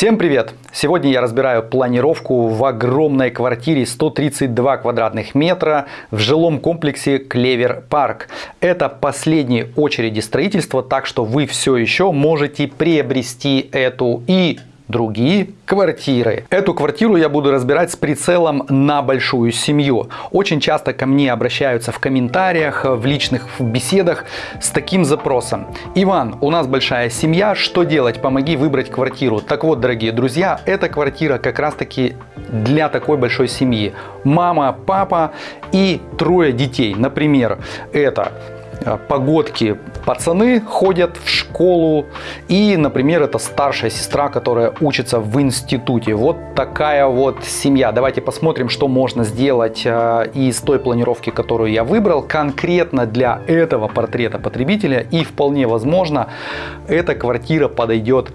Всем привет! Сегодня я разбираю планировку в огромной квартире 132 квадратных метра в жилом комплексе Клевер Парк. Это последние очереди строительства, так что вы все еще можете приобрести эту и другие квартиры. Эту квартиру я буду разбирать с прицелом на большую семью. Очень часто ко мне обращаются в комментариях, в личных беседах с таким запросом. Иван, у нас большая семья, что делать? Помоги выбрать квартиру. Так вот, дорогие друзья, эта квартира как раз таки для такой большой семьи. Мама, папа и трое детей. Например, это погодки пацаны ходят в школу и, например, это старшая сестра, которая учится в институте. Вот такая вот семья. Давайте посмотрим, что можно сделать э, из той планировки, которую я выбрал конкретно для этого портрета потребителя и вполне возможно эта квартира подойдет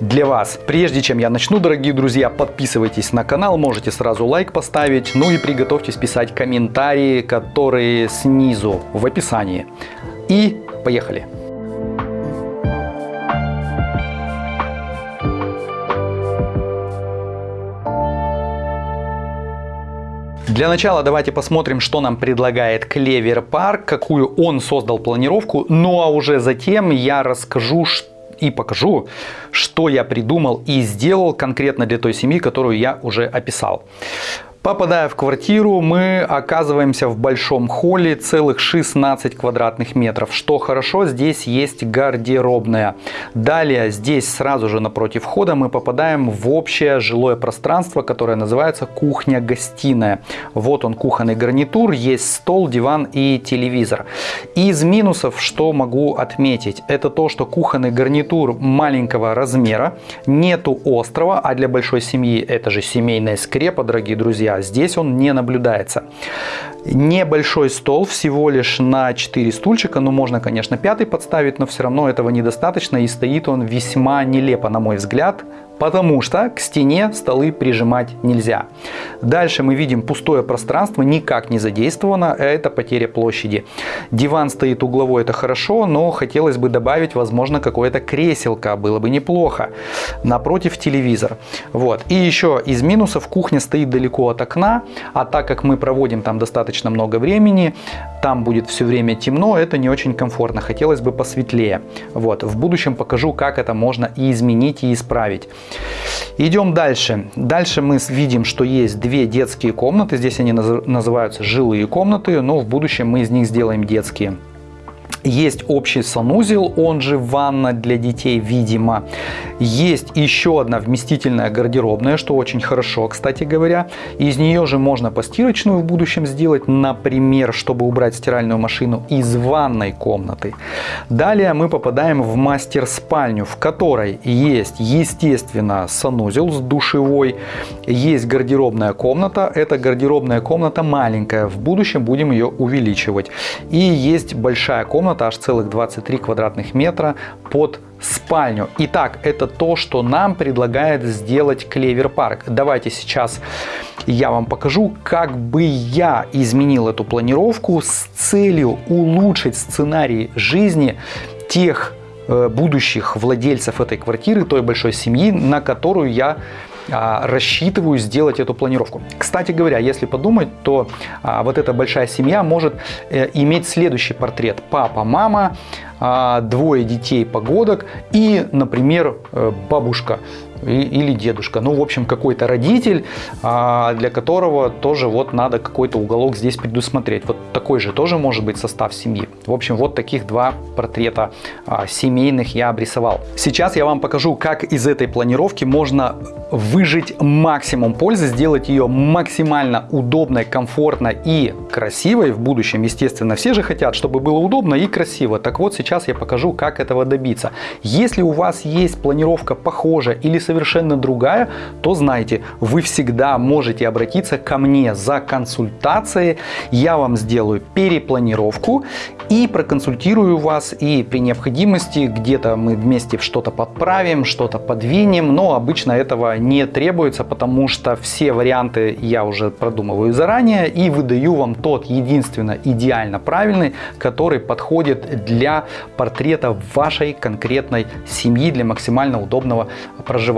для вас. Прежде чем я начну, дорогие друзья, подписывайтесь на канал, можете сразу лайк поставить, ну и приготовьтесь писать комментарии, которые снизу в описании. И поехали! Для начала давайте посмотрим, что нам предлагает Клевер Парк, какую он создал планировку. Ну а уже затем я расскажу, что и покажу, что я придумал и сделал конкретно для той семьи, которую я уже описал. Попадая в квартиру, мы оказываемся в большом холле, целых 16 квадратных метров. Что хорошо, здесь есть гардеробная. Далее, здесь сразу же напротив входа мы попадаем в общее жилое пространство, которое называется кухня-гостиная. Вот он кухонный гарнитур, есть стол, диван и телевизор. Из минусов, что могу отметить, это то, что кухонный гарнитур маленького размера, нету острова, а для большой семьи это же семейная скрепа, дорогие друзья здесь он не наблюдается. Небольшой стол, всего лишь на 4 стульчика, ну можно, конечно, пятый подставить, но все равно этого недостаточно и стоит он весьма нелепо, на мой взгляд, потому что к стене столы прижимать нельзя. Дальше мы видим пустое пространство, никак не задействовано, это потеря площади. Диван стоит угловой, это хорошо, но хотелось бы добавить, возможно, какое-то креселко, было бы неплохо. Напротив телевизор. Вот. И еще из минусов кухня стоит далеко от окна, а так как мы проводим там достаточно много времени, там будет все время темно, это не очень комфортно, хотелось бы посветлее. Вот. В будущем покажу, как это можно и изменить, и исправить. Идем дальше. Дальше мы видим, что есть две детские комнаты. Здесь они называются жилые комнаты, но в будущем мы из них сделаем детские. Есть общий санузел, он же ванна для детей, видимо. Есть еще одна вместительная гардеробная, что очень хорошо, кстати говоря. Из нее же можно постирочную в будущем сделать, например, чтобы убрать стиральную машину из ванной комнаты. Далее мы попадаем в мастер-спальню, в которой есть, естественно, санузел с душевой, есть гардеробная комната. Эта гардеробная комната маленькая, в будущем будем ее увеличивать. И есть большая комната, комната, аж целых 23 квадратных метра под спальню. Итак, это то, что нам предлагает сделать Клевер Парк. Давайте сейчас я вам покажу, как бы я изменил эту планировку с целью улучшить сценарий жизни тех э, будущих владельцев этой квартиры, той большой семьи, на которую я рассчитываю сделать эту планировку. Кстати говоря, если подумать, то а, вот эта большая семья может э, иметь следующий портрет. Папа, мама, а, двое детей погодок и, например, э, бабушка или дедушка. Ну, в общем, какой-то родитель, а, для которого тоже вот надо какой-то уголок здесь предусмотреть. Вот такой же тоже может быть состав семьи. В общем, вот таких два портрета а, семейных я обрисовал. Сейчас я вам покажу, как из этой планировки можно выжить максимум пользы, сделать ее максимально удобной, комфортной и красивой в будущем. Естественно, все же хотят, чтобы было удобно и красиво. Так вот, сейчас я покажу, как этого добиться. Если у вас есть планировка похожая или совершенно совершенно другая, то знайте, вы всегда можете обратиться ко мне за консультацией. Я вам сделаю перепланировку и проконсультирую вас. И при необходимости где-то мы вместе что-то подправим, что-то подвинем. Но обычно этого не требуется, потому что все варианты я уже продумываю заранее и выдаю вам тот единственно идеально правильный, который подходит для портрета вашей конкретной семьи для максимально удобного проживания.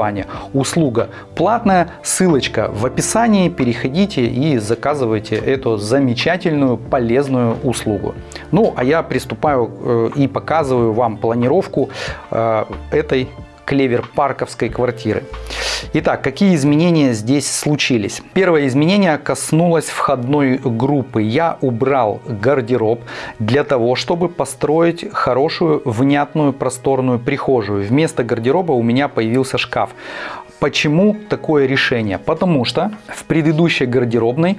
Услуга платная, ссылочка в описании, переходите и заказывайте эту замечательную полезную услугу. Ну, а я приступаю э, и показываю вам планировку э, этой клевер-парковской квартиры. Итак, какие изменения здесь случились? Первое изменение коснулось входной группы. Я убрал гардероб для того, чтобы построить хорошую, внятную, просторную прихожую. Вместо гардероба у меня появился шкаф. Почему такое решение? Потому что в предыдущей гардеробной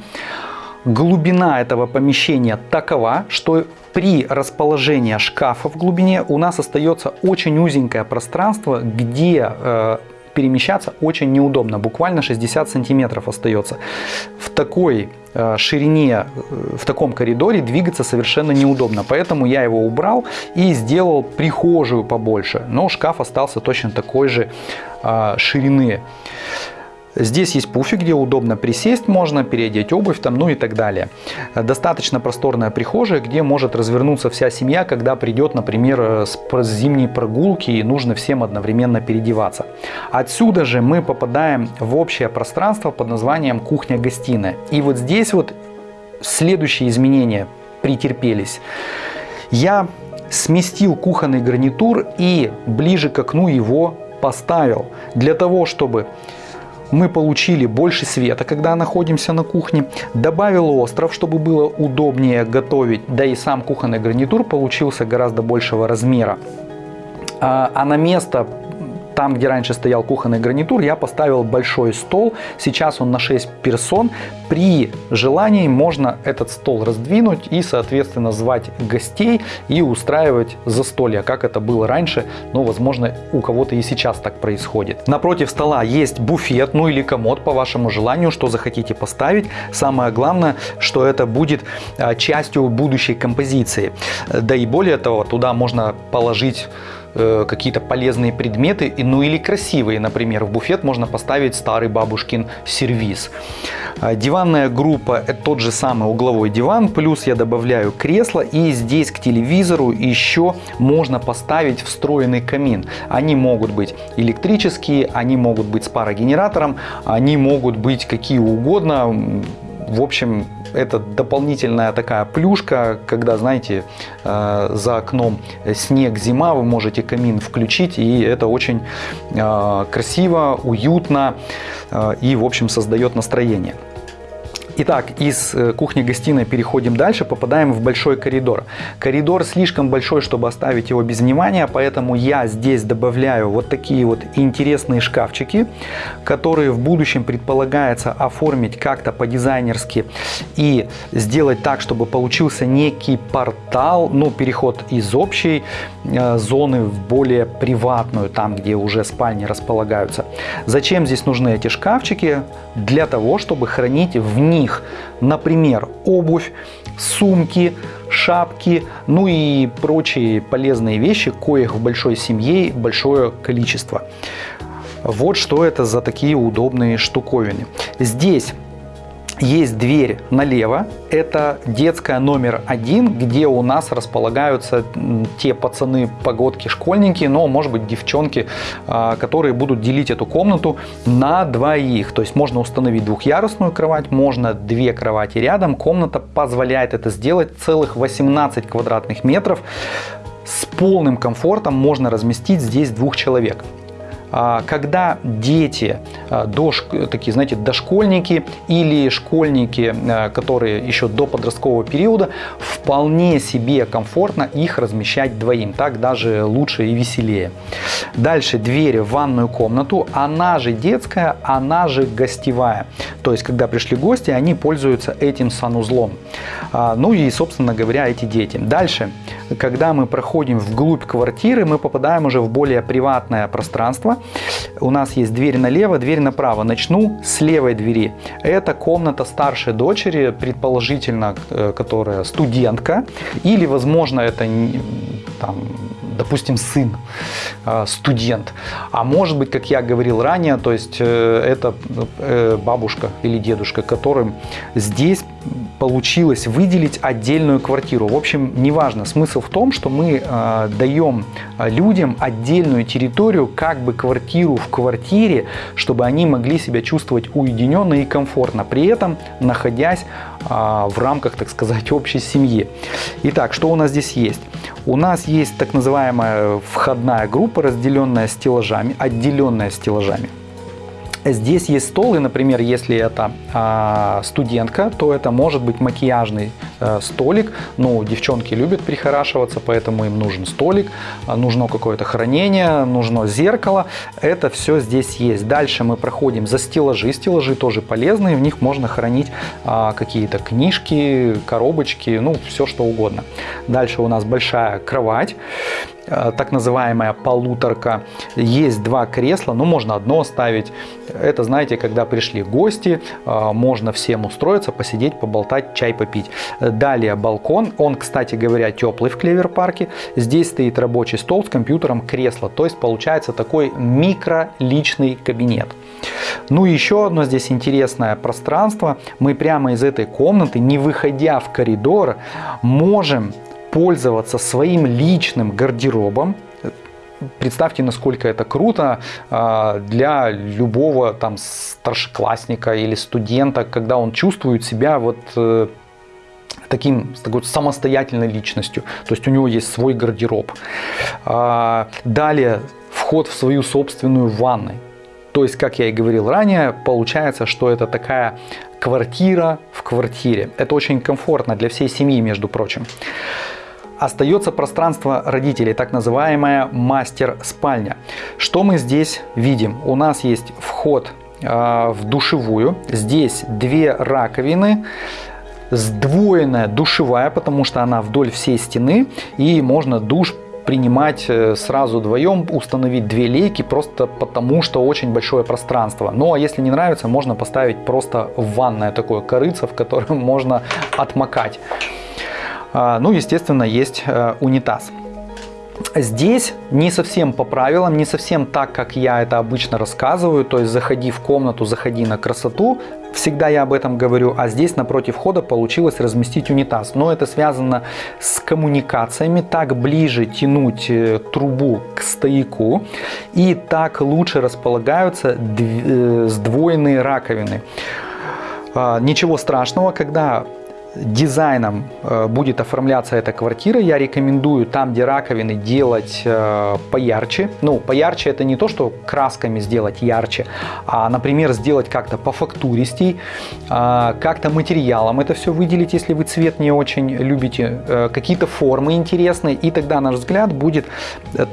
глубина этого помещения такова, что при расположении шкафа в глубине у нас остается очень узенькое пространство, где э, перемещаться очень неудобно, буквально 60 сантиметров остается. В такой э, ширине, э, в таком коридоре двигаться совершенно неудобно, поэтому я его убрал и сделал прихожую побольше, но шкаф остался точно такой же э, ширины. Здесь есть пуфик, где удобно присесть можно, переодеть обувь там, ну и так далее. Достаточно просторная прихожая, где может развернуться вся семья, когда придет, например, с зимней прогулки и нужно всем одновременно переодеваться. Отсюда же мы попадаем в общее пространство под названием кухня-гостиная. И вот здесь вот следующие изменения претерпелись. Я сместил кухонный гарнитур и ближе к окну его поставил для того, чтобы мы получили больше света, когда находимся на кухне. Добавил остров, чтобы было удобнее готовить, да и сам кухонный гарнитур получился гораздо большего размера. А, а на место там, где раньше стоял кухонный гарнитур, я поставил большой стол. Сейчас он на 6 персон. При желании можно этот стол раздвинуть и, соответственно, звать гостей и устраивать застолье, как это было раньше. Но, возможно, у кого-то и сейчас так происходит. Напротив стола есть буфет, ну или комод по вашему желанию, что захотите поставить. Самое главное, что это будет а, частью будущей композиции. Да и более того, туда можно положить Э, какие-то полезные предметы, ну или красивые, например, в буфет можно поставить старый бабушкин сервиз. А, диванная группа – это тот же самый угловой диван, плюс я добавляю кресло и здесь к телевизору еще можно поставить встроенный камин. Они могут быть электрические, они могут быть с парогенератором, они могут быть какие угодно, в общем, это дополнительная такая плюшка, когда, знаете, э, за окном снег, зима, вы можете камин включить, и это очень э, красиво, уютно э, и, в общем, создает настроение. Итак, из э, кухни-гостиной переходим дальше, попадаем в большой коридор. Коридор слишком большой, чтобы оставить его без внимания, поэтому я здесь добавляю вот такие вот интересные шкафчики, которые в будущем предполагается оформить как-то по-дизайнерски и сделать так, чтобы получился некий портал, ну, переход из общей э, зоны в более приватную, там, где уже спальни располагаются. Зачем здесь нужны эти шкафчики? Для того, чтобы хранить в них них, например, обувь, сумки, шапки, ну и прочие полезные вещи, коих в большой семье большое количество. Вот что это за такие удобные штуковины. Здесь есть дверь налево, это детская номер один, где у нас располагаются те пацаны, погодки, школьники, но может быть девчонки, а, которые будут делить эту комнату на двоих. То есть можно установить двухъярусную кровать, можно две кровати рядом. Комната позволяет это сделать целых 18 квадратных метров. С полным комфортом можно разместить здесь двух человек. А, когда дети, а, такие, знаете, дошкольники или школьники, а, которые еще до подросткового периода, вполне себе комфортно их размещать двоим. Так даже лучше и веселее. Дальше двери в ванную комнату, она же детская, она же гостевая. То есть, когда пришли гости, они пользуются этим санузлом. Ну и, собственно говоря, эти дети. Дальше, когда мы проходим вглубь квартиры, мы попадаем уже в более приватное пространство, у нас есть дверь налево, дверь направо. Начну с левой двери. Это комната старшей дочери, предположительно, э, которая студентка. Или, возможно, это там, допустим, сын, э, студент. А может быть, как я говорил ранее, то есть э, это бабушка или дедушка, которым здесь получилось выделить отдельную квартиру. В общем, неважно. Смысл в том, что мы даем людям отдельную территорию, как бы квартиру в квартире, чтобы они могли себя чувствовать уединенно и комфортно, при этом находясь э, в рамках, так сказать, общей семьи. Итак, что у нас здесь есть? У нас есть так называемая входная группа, разделенная стеллажами, отделенная стеллажами. Здесь есть стол, и, например, если это а, студентка, то это может быть макияжный а, столик. Ну, девчонки любят прихорашиваться, поэтому им нужен столик, а, нужно какое-то хранение, нужно зеркало. Это все здесь есть. Дальше мы проходим за стеллажи. Стеллажи тоже полезные, в них можно хранить а, какие-то книжки, коробочки, ну, все что угодно. Дальше у нас большая кровать. Э, так называемая полуторка. Есть два кресла, ну можно одно ставить. Это, знаете, когда пришли гости, э, можно всем устроиться, посидеть, поболтать, чай попить. Далее балкон. Он, кстати говоря, теплый в Клевер-парке. Здесь стоит рабочий стол с компьютером, кресло. То есть получается такой микро-личный кабинет. Ну и еще одно здесь интересное пространство. Мы прямо из этой комнаты, не выходя в коридор, можем пользоваться своим личным гардеробом. Представьте, насколько это круто а, для любого там старшеклассника или студента, когда он чувствует себя вот таким, такой самостоятельной личностью. То есть у него есть свой гардероб. А, далее вход в свою собственную ванную. То есть, как я и говорил ранее, получается, что это такая квартира в квартире. Это очень комфортно для всей семьи, между прочим. Остается пространство родителей, так называемая мастер-спальня. Что мы здесь видим? У нас есть вход э, в душевую. Здесь две раковины сдвоенная душевая, потому что она вдоль всей стены, и можно душ принимать э, сразу вдвоем, установить две лейки, просто потому что очень большое пространство. Ну а если не нравится, можно поставить просто ванное такое корыце, в котором можно отмокать. А, ну, естественно, есть э, унитаз. Здесь не совсем по правилам, не совсем так, как я это обычно рассказываю, то есть заходи в комнату, заходи на красоту, всегда я об этом говорю, а здесь напротив входа получилось разместить унитаз. Но это связано с коммуникациями, так ближе тянуть э, трубу к стояку и так лучше располагаются э, сдвоенные раковины. А, ничего страшного, когда дизайном э, будет оформляться эта квартира, я рекомендую там, где раковины, делать э, поярче. Ну, поярче это не то, что красками сделать ярче, а, например, сделать как-то по фактуристей, а, как-то материалом это все выделить, если вы цвет не очень любите, э, какие-то формы интересные, и тогда наш взгляд будет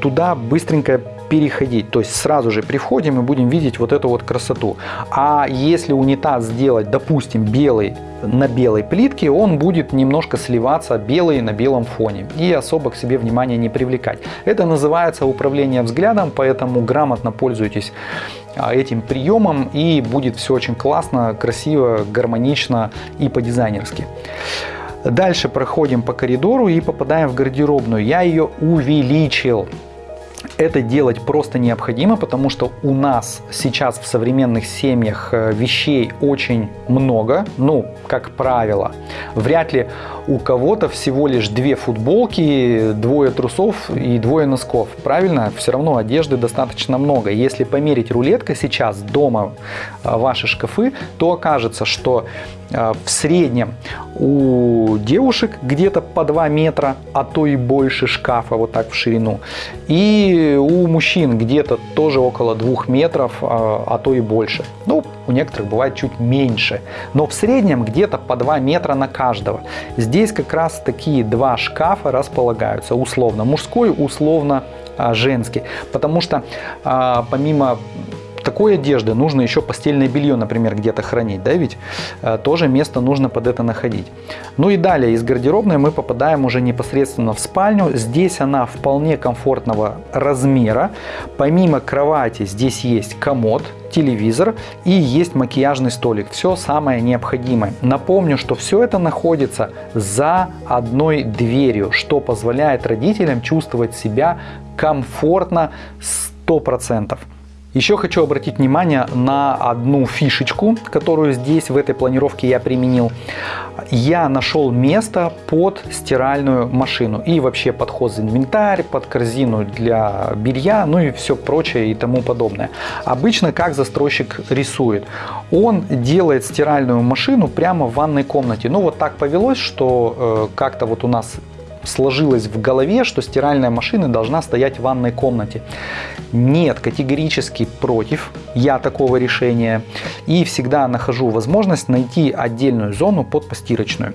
туда быстренько переходить. То есть сразу же при входе мы будем видеть вот эту вот красоту. А если унитаз сделать, допустим, белый на белой плитке, он будет немножко сливаться белый на белом фоне и особо к себе внимания не привлекать. Это называется управление взглядом, поэтому грамотно пользуйтесь а, этим приемом и будет все очень классно, красиво, гармонично и по-дизайнерски. Дальше проходим по коридору и попадаем в гардеробную. Я ее увеличил. Это делать просто необходимо, потому что у нас сейчас в современных семьях э, вещей очень много, ну, как правило. Вряд ли у кого-то всего лишь две футболки, двое трусов и двое носков. Правильно? Все равно одежды достаточно много. Если померить рулетка сейчас дома э, ваши шкафы, то окажется, что в среднем у девушек где-то по 2 метра, а то и больше шкафа вот так в ширину. И у мужчин где-то тоже около 2 метров, э, а то и больше. Ну, у некоторых бывает чуть меньше. Но в среднем где-то по 2 метра на каждого. Здесь как раз такие два шкафа располагаются, условно мужской, условно а, женский. Потому что помимо такой одежды нужно еще постельное белье, например, где-то хранить, да, ведь э, тоже место нужно под это находить. Ну и далее из гардеробной мы попадаем уже непосредственно в спальню. Здесь она вполне комфортного размера. Помимо кровати здесь есть комод, телевизор и есть макияжный столик. Все самое необходимое. Напомню, что все это находится за одной дверью, что позволяет родителям чувствовать себя комфортно 100%. Еще хочу обратить внимание на одну фишечку, которую здесь в этой планировке я применил. Я нашел место под стиральную машину и вообще под хозинвентарь, под корзину для белья, ну и все прочее и тому подобное. Обычно как застройщик рисует? Он делает стиральную машину прямо в ванной комнате. Ну вот так повелось, что э, как-то вот у нас сложилось в голове, что стиральная машина должна стоять в ванной комнате. Нет, категорически против я такого решения и всегда нахожу возможность найти отдельную зону под постирочную.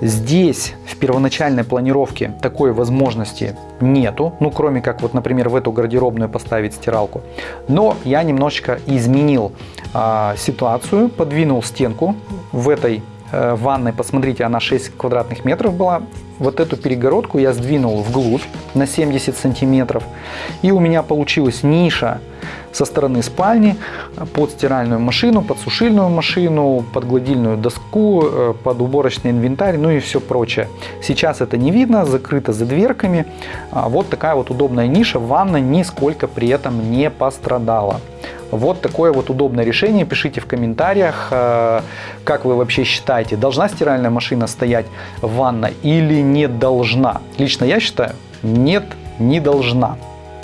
Здесь в первоначальной планировке такой возможности нету, ну кроме как вот, например, в эту гардеробную поставить стиралку. Но я немножечко изменил э, ситуацию, подвинул стенку в этой э, ванной, посмотрите, она 6 квадратных метров была, вот эту перегородку я сдвинул вглубь на 70 сантиметров. И у меня получилась ниша со стороны спальни под стиральную машину, под сушильную машину, под гладильную доску, э, под уборочный инвентарь, ну и все прочее. Сейчас это не видно, закрыто за дверками. А вот такая вот удобная ниша, ванна нисколько при этом не пострадала. Вот такое вот удобное решение. Пишите в комментариях, э, как вы вообще считаете, должна стиральная машина стоять в ванной или не должна. Лично я считаю, нет, не должна.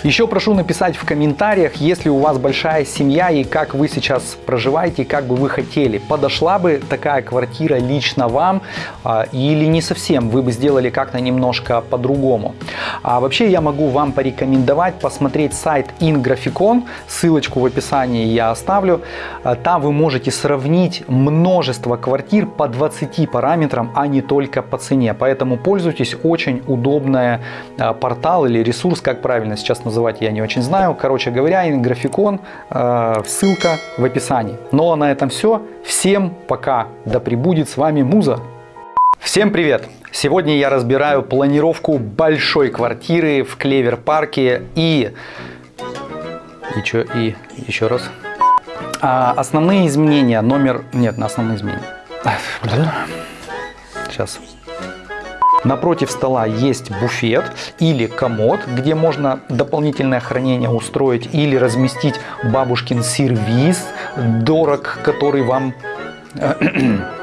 Еще прошу написать в комментариях, если у вас большая семья и как вы сейчас проживаете, как бы вы хотели. Подошла бы такая квартира лично вам а, или не совсем, вы бы сделали как-то немножко по-другому. А вообще я могу вам порекомендовать посмотреть сайт InGraficon, ссылочку в описании я оставлю. А, там вы можете сравнить множество квартир по 20 параметрам, а не только по цене. Поэтому пользуйтесь, очень удобный а, портал или ресурс, как правильно сейчас называть я не очень знаю. Короче говоря, графикон, э, ссылка в описании. Ну а на этом все. Всем пока. Да пребудет с вами Муза. Всем привет! Сегодня я разбираю планировку большой квартиры в Клевер-парке и... И что? И еще раз. А, основные изменения. Номер... Нет, на основные изменения. Сейчас. Напротив стола есть буфет или комод, где можно дополнительное хранение устроить или разместить бабушкин сервиз, дорог, который вам